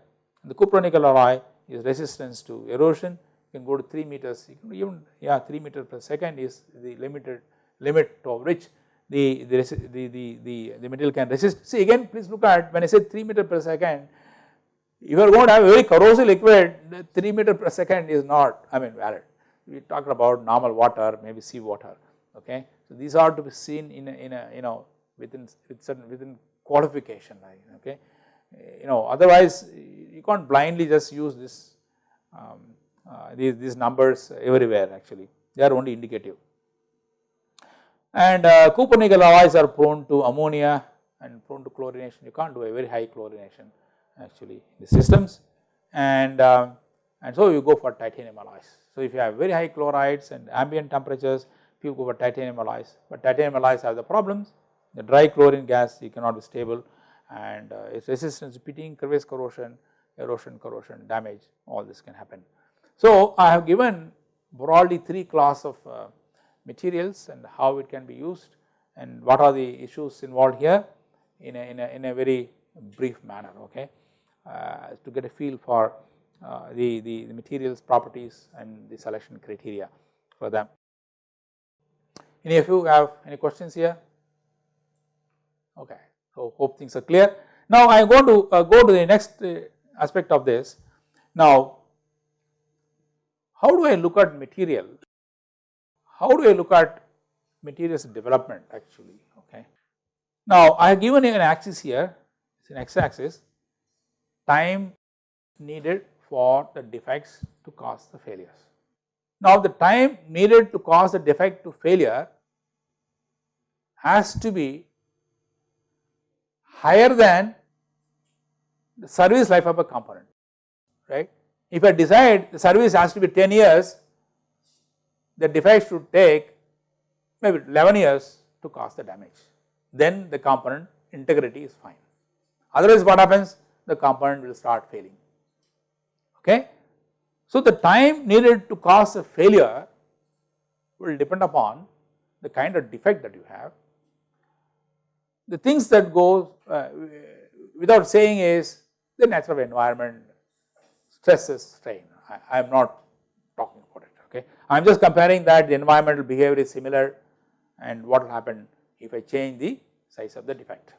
The cupro-nickel alloy is resistance to erosion you can go to 3 meters you can even yeah 3 meter per second is the limited limit of which the, the, the, the, the, material can resist. See again please look at when I say 3 meter per second if you are going to have a very corrosive liquid 3 meter per second is not I mean valid we talked about normal water maybe sea water okay. So these are to be seen in a, in a you know within with certain within qualification line okay you know otherwise you can't blindly just use this um, uh, these, these numbers everywhere actually. They are only indicative. And uh, cupro-nickel alloys are prone to ammonia and prone to chlorination. You can't do a very high chlorination actually in the systems. And um, and so you go for titanium alloys. So if you have very high chlorides and ambient temperatures people go for titanium alloys. But titanium alloys have the problems. The dry chlorine gas you cannot be stable. And uh, its resistance to pitting, crevice corrosion, erosion corrosion, damage. All this can happen. So I have given broadly 3 class of uh, materials and how it can be used and what are the issues involved here in a, in a, in a very brief manner okay uh, to get a feel for uh, the, the, the materials properties and the selection criteria for them. Any of you have any questions here? Okay. So, hope things are clear. Now, I am going to uh, go to the next uh, aspect of this. Now, how do I look at material? How do I look at materials development actually? Okay. Now, I have given you an axis here, it is an x axis, time needed for the defects to cause the failures. Now, the time needed to cause the defect to failure has to be higher than the service life of a component, right. If I decide the service has to be 10 years, the defect should take maybe 11 years to cause the damage, then the component integrity is fine. Otherwise what happens? The component will start failing, okay. So the time needed to cause a failure will depend upon the kind of defect that you have the things that go uh, without saying is the nature of environment, stresses, strain. I am not talking about it. Okay, I am just comparing that the environmental behavior is similar, and what will happen if I change the size of the defect.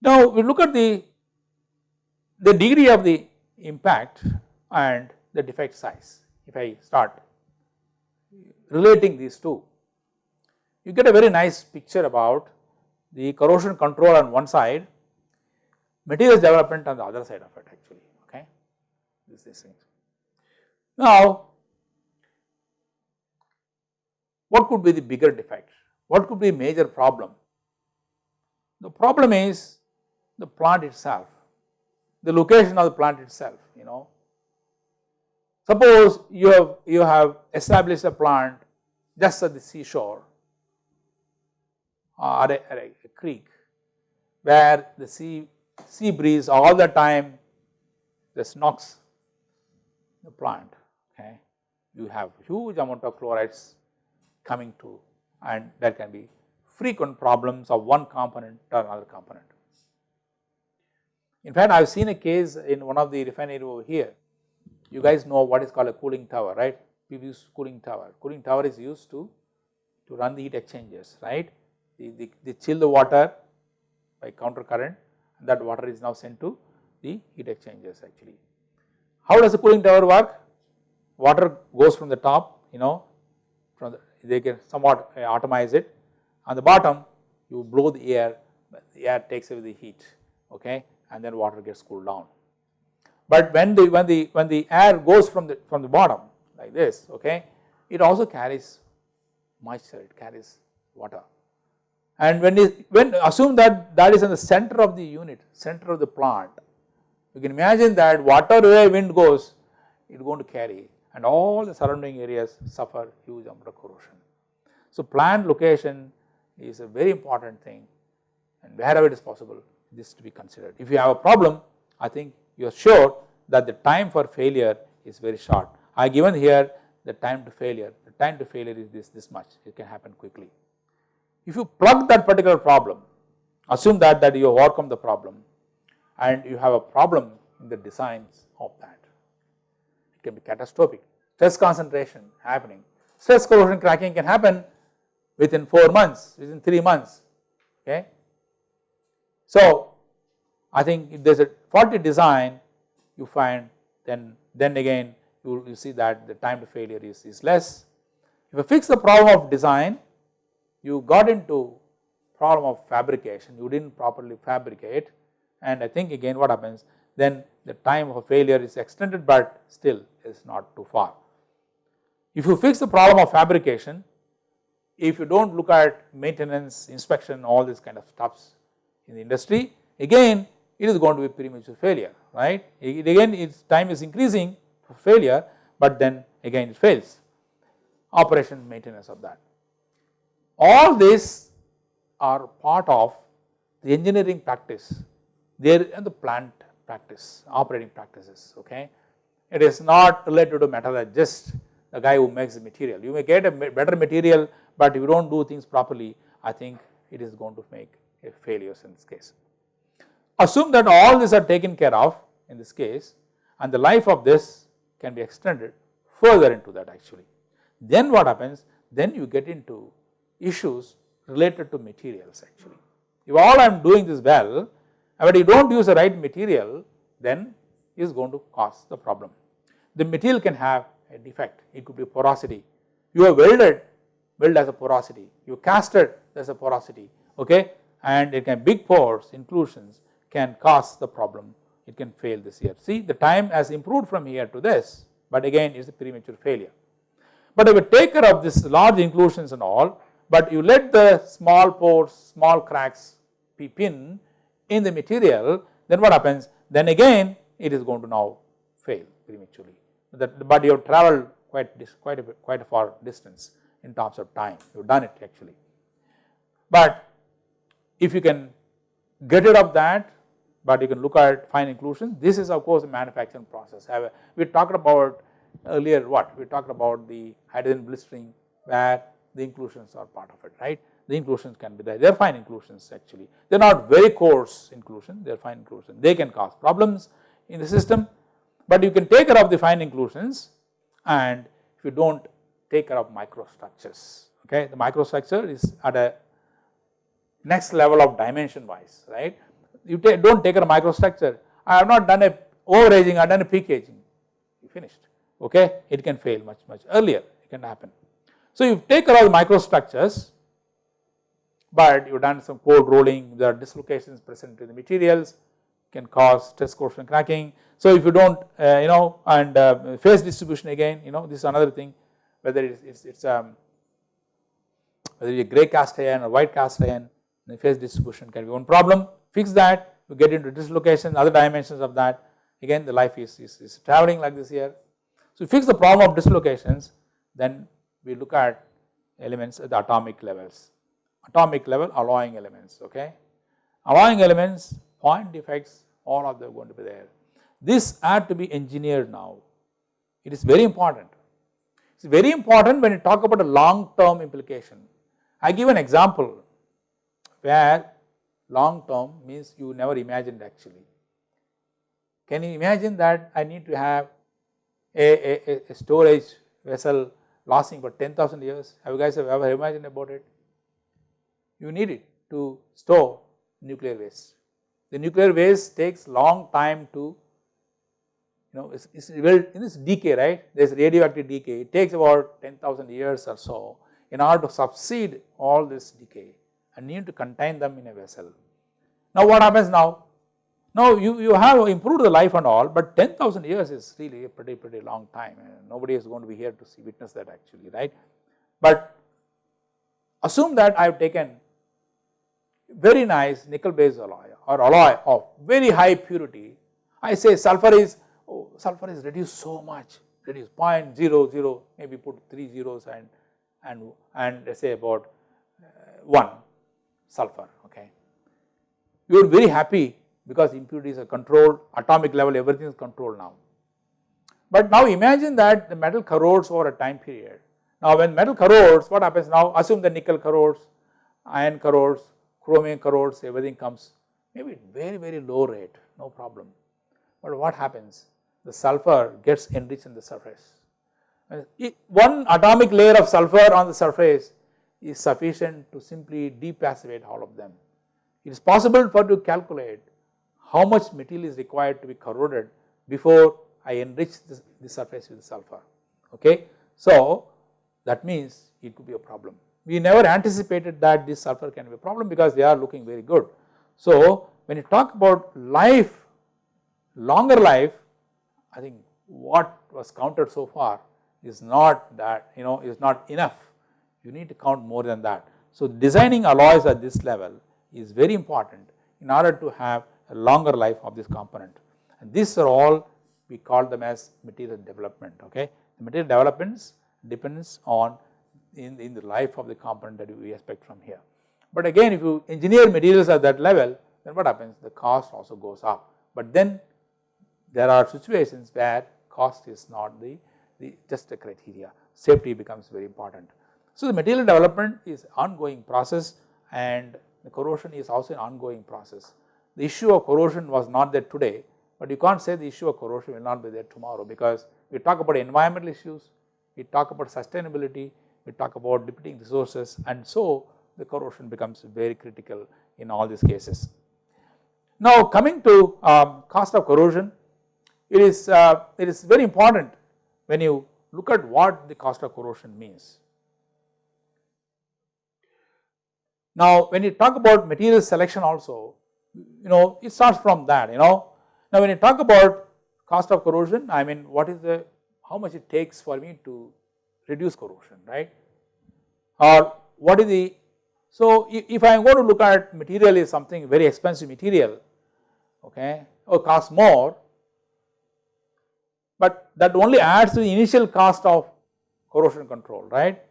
Now we look at the the degree of the impact and the defect size. If I start relating these two, you get a very nice picture about the corrosion control on one side, materials development on the other side of it actually, okay, this, these things. Now, what could be the bigger defect? What could be major problem? The problem is the plant itself, the location of the plant itself, you know. Suppose you have, you have established a plant just at the seashore uh, or a, or a creek where the sea, sea breeze all the time just knocks the plant okay. You have huge amount of chlorides coming to and there can be frequent problems of one component or another component. In fact, I have seen a case in one of the refinery over here, you guys know what is called a cooling tower, right? We use cooling tower. Cooling tower is used to, to run the heat exchangers, right? they, chill the water by counter current that water is now sent to the heat exchangers actually. How does the cooling tower work? Water goes from the top, you know, from the, they can somewhat uh, atomize it. On the bottom, you blow the air, the air takes away the heat, okay, and then water gets cooled down. But when the when the when the air goes from the from the bottom like this, okay, it also carries moisture, it carries water. And when when assume that that is in the center of the unit, center of the plant, you can imagine that whatever way wind goes, it is going to carry and all the surrounding areas suffer huge amount of corrosion. So plant location is a very important thing and wherever it is possible this to be considered. If you have a problem, I think you are sure that the time for failure is very short. I given here the time to failure, the time to failure is this, this much, it can happen quickly. If you plug that particular problem, assume that, that you overcome the problem and you have a problem in the designs of that, it can be catastrophic. Stress concentration happening, stress corrosion cracking can happen within 4 months, within 3 months, okay. So, I think if there is a faulty design you find then, then again you, you see that the time to failure is, is less. If you fix the problem of design, you got into problem of fabrication, you did not properly fabricate and I think again what happens then the time of failure is extended but still is not too far. If you fix the problem of fabrication, if you do not look at maintenance, inspection, all this kind of stuffs in the industry, again it is going to be premature failure, right. It again its time is increasing for failure, but then again it fails, operation maintenance of that. All these are part of the engineering practice, there and the plant practice, operating practices, okay. It is not related to metallurgist, the guy who makes the material. You may get a better material, but if you do not do things properly, I think it is going to make a failures in this case. Assume that all these are taken care of in this case and the life of this can be extended further into that actually. Then what happens? Then you get into issues related to materials actually. If all I am doing this well, but you do not use the right material, then is going to cause the problem. The material can have a defect, it could be porosity. You have welded, weld as a porosity, you casted as a porosity, okay, and it can big pores, inclusions can cause the problem, it can fail this year. See the time has improved from here to this, but again it is a premature failure. But if you take care of this large inclusions and all, but you let the small pores, small cracks peep in, in the material, then what happens? Then again it is going to now fail prematurely. That, but you have traveled quite, quite, a, quite a far distance in terms of time, you have done it actually. But if you can get rid of that, but you can look at fine inclusion, this is of course a manufacturing process. We talked about earlier what? We talked about the hydrogen blistering where the inclusions are part of it, right the inclusions can be there, they are fine inclusions actually. They are not very coarse inclusion, they are fine inclusion. They can cause problems in the system, but you can take care of the fine inclusions and if you do not take care of microstructures, okay. The microstructure is at a next level of dimension wise, right. You do not take care of microstructure, I have not done a overaging, I have done a peak aging, you finished, okay. It can fail much, much earlier, it can happen. So, you take the microstructures but you have done some cold rolling, there are dislocations present in the materials can cause stress corrosion cracking. So, if you do not uh, you know and uh, phase distribution again you know this is another thing whether it is it's, um, whether grey cast iron or white cast iron the phase distribution can be one problem fix that you get into dislocation other dimensions of that again the life is, is, is traveling like this here. So, fix the problem of dislocations then we look at elements at the atomic levels atomic level alloying elements okay. Alloying elements, point defects all of them are going to be there. This had to be engineered now, it is very important. It is very important when you talk about a long term implication. I give an example where long term means you never imagined actually. Can you imagine that I need to have a, a, a storage vessel lasting for 10,000 years? Have you guys ever imagined about it? you need it to store nuclear waste. The nuclear waste takes long time to you know it's, it's well in this decay right there is radioactive decay it takes about 10,000 years or so in order to subside all this decay and you need to contain them in a vessel. Now what happens now? Now you, you have improved the life and all but 10,000 years is really a pretty pretty long time nobody is going to be here to see witness that actually right. But assume that I have taken very nice nickel based alloy or alloy of very high purity I say sulfur is oh, sulfur is reduced so much reduced 0.00 maybe put 3 zeros and and and say about uh, 1 sulfur okay. You are very happy because impurities are controlled atomic level everything is controlled now. But now imagine that the metal corrodes over a time period. Now when metal corrodes what happens now assume the nickel corrodes, iron corrodes, chromium corrodes everything comes maybe very very low rate no problem. But what happens the sulfur gets enriched in the surface. One atomic layer of sulfur on the surface is sufficient to simply depassivate all of them. It is possible for to calculate how much material is required to be corroded before I enrich this, the surface with sulfur okay. So that means it could be a problem. We never anticipated that this sulfur can be a problem because they are looking very good. So when you talk about life, longer life, I think what was counted so far is not that you know is not enough you need to count more than that. So designing alloys at this level is very important in order to have longer life of this component and these are all we call them as material development okay. The material developments depends on in, in the life of the component that we expect from here. But again if you engineer materials at that level then what happens the cost also goes up but then there are situations where cost is not the, the just a criteria safety becomes very important. So the material development is ongoing process and the corrosion is also an ongoing process. The issue of corrosion was not there today, but you can't say the issue of corrosion will not be there tomorrow because we talk about environmental issues, we talk about sustainability, we talk about depleting resources and so the corrosion becomes very critical in all these cases. Now coming to um, cost of corrosion, it is, uh, it is very important when you look at what the cost of corrosion means. Now when you talk about material selection also, you know it starts from that you know. Now when you talk about cost of corrosion, I mean what is the, how much it takes for me to reduce corrosion right or what is the, so if I am going to look at material is something very expensive material okay or cost more but that only adds to the initial cost of corrosion control right.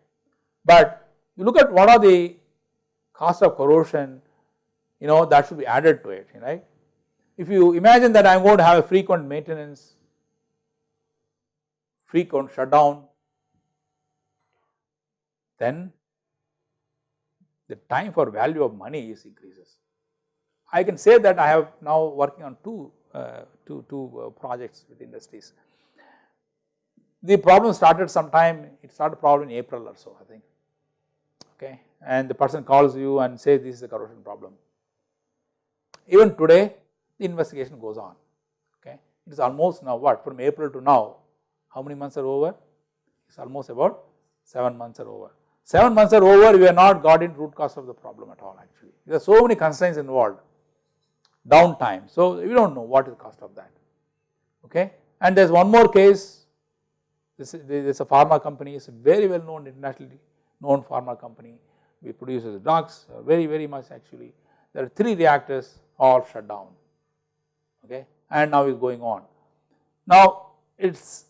But you look at what are the cost of corrosion you know that should be added to it right. If you imagine that I am going to have a frequent maintenance, frequent shutdown, then the time for value of money is increases. I can say that I have now working on two, uh, two, two uh, projects with industries. The problem started sometime, it started problem in April or so I think, okay and the person calls you and says this is a corrosion problem. Even today the investigation goes on okay. It is almost now what from April to now how many months are over? It is almost about 7 months are over. 7 months are over we have not got in root cause of the problem at all actually. There are so many constraints involved downtime. So we do not know what is the cost of that okay. And there is one more case this is, is a pharma company it's a very well known internationally known pharma company we produces drugs uh, very very much actually. There are 3 reactors all shut down okay and now is going on. Now it is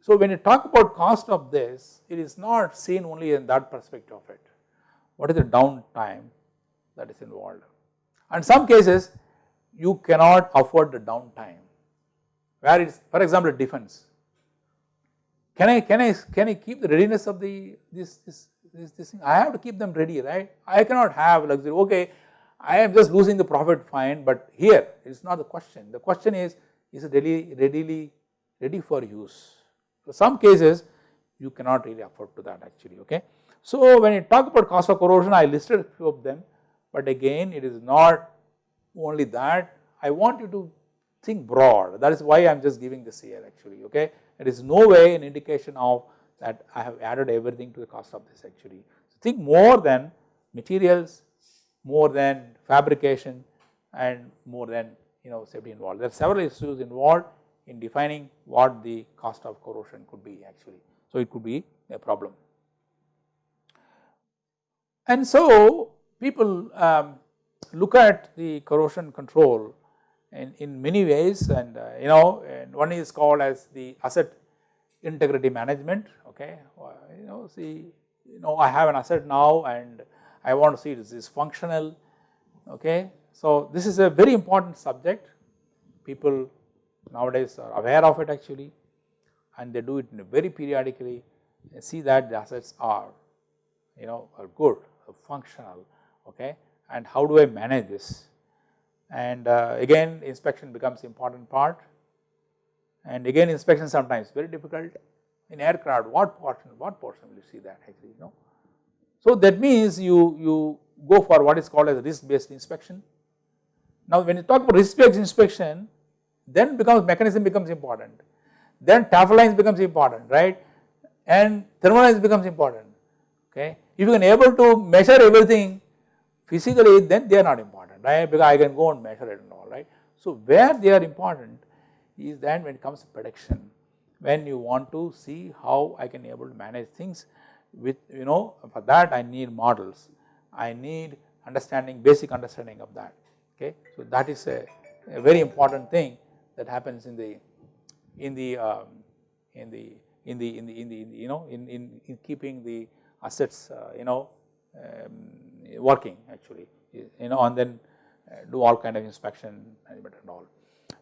so when you talk about cost of this it is not seen only in that perspective of it. What is the downtime that is involved and some cases you cannot afford the downtime where it is for example defense. Can I can I can I keep the readiness of the this this this, this thing, I have to keep them ready, right. I cannot have luxury, okay, I am just losing the profit fine, but here it is not the question. The question is, is it really readily ready for use? For some cases, you cannot really afford to that actually, okay. So when you talk about cost of corrosion, I listed a few of them, but again it is not only that. I want you to think broad that is why I am just giving this here actually okay. It is no way an indication of that I have added everything to the cost of this actually. So think more than materials, more than fabrication and more than you know safety involved. There are several issues involved in defining what the cost of corrosion could be actually. So it could be a problem. And so people um, look at the corrosion control in, in many ways and uh, you know and one is called as the asset integrity management okay you know see you know I have an asset now and I want to see this is functional okay. So this is a very important subject. People nowadays are aware of it actually and they do it very periodically. See that the assets are you know are good are functional okay? And how do I manage this? And uh, again inspection becomes important part. And again inspection sometimes very difficult. In aircraft what portion what portion will you see that actually you know. So that means you, you go for what is called as risk based inspection. Now when you talk about risk based inspection then becomes mechanism becomes important then lines becomes important right and thermal becomes important okay. If you can able to measure everything physically then they are not important right because I can go and measure it and all right. So where they are important is then when it comes to prediction when you want to see how I can able to manage things with you know for that I need models, I need understanding basic understanding of that. Okay. So that is a, a very important thing that happens in the in the um, in the in the in the in the, you know in, in, in keeping the assets uh, you know um, working actually. You know and then uh, do all kind of inspection management and all.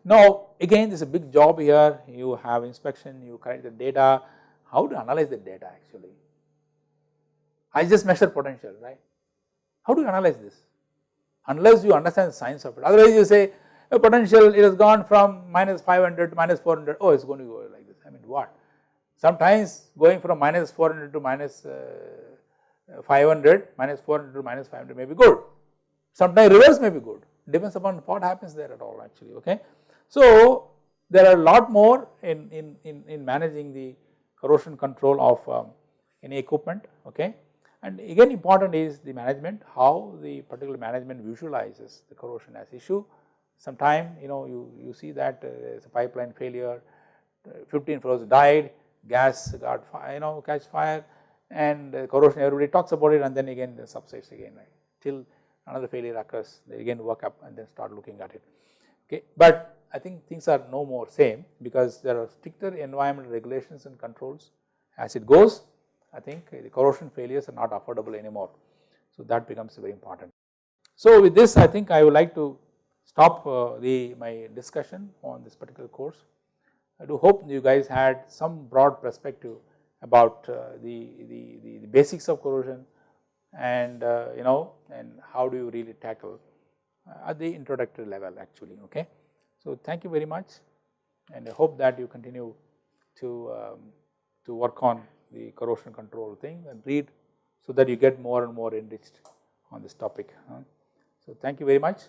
Now again this is a big job here. You have inspection you collect the data. How to analyze the data actually I just measure potential right? How do you analyze this? Unless you understand the science of it. Otherwise you say a potential it has gone from minus 500 to minus 400 oh it is going to go like this. I mean what? Sometimes going from minus 400 to minus uh, 500 minus 400 to minus 500 may be good. Sometimes reverse may be good. Depends upon what happens there at all actually okay. So there are a lot more in, in, in, in managing the corrosion control of um, any equipment okay and again important is the management how the particular management visualizes the corrosion as issue. Sometime you know you, you see that uh, there is a pipeline failure, uh, 15 floors died, gas got fire, you know catch fire and uh, corrosion everybody talks about it and then again the subsides again right? Till another failure occurs they again work up and then start looking at it. Okay. But I think things are no more same because there are stricter environmental regulations and controls as it goes I think the corrosion failures are not affordable anymore. So that becomes very important. So with this I think I would like to stop uh, the my discussion on this particular course. I do hope you guys had some broad perspective about uh, the, the, the, the, basics of corrosion and uh, you know and how do you really tackle at the introductory level actually okay. So thank you very much and I hope that you continue to, um, to work on the corrosion control thing and read so that you get more and more enriched on this topic. So thank you very much.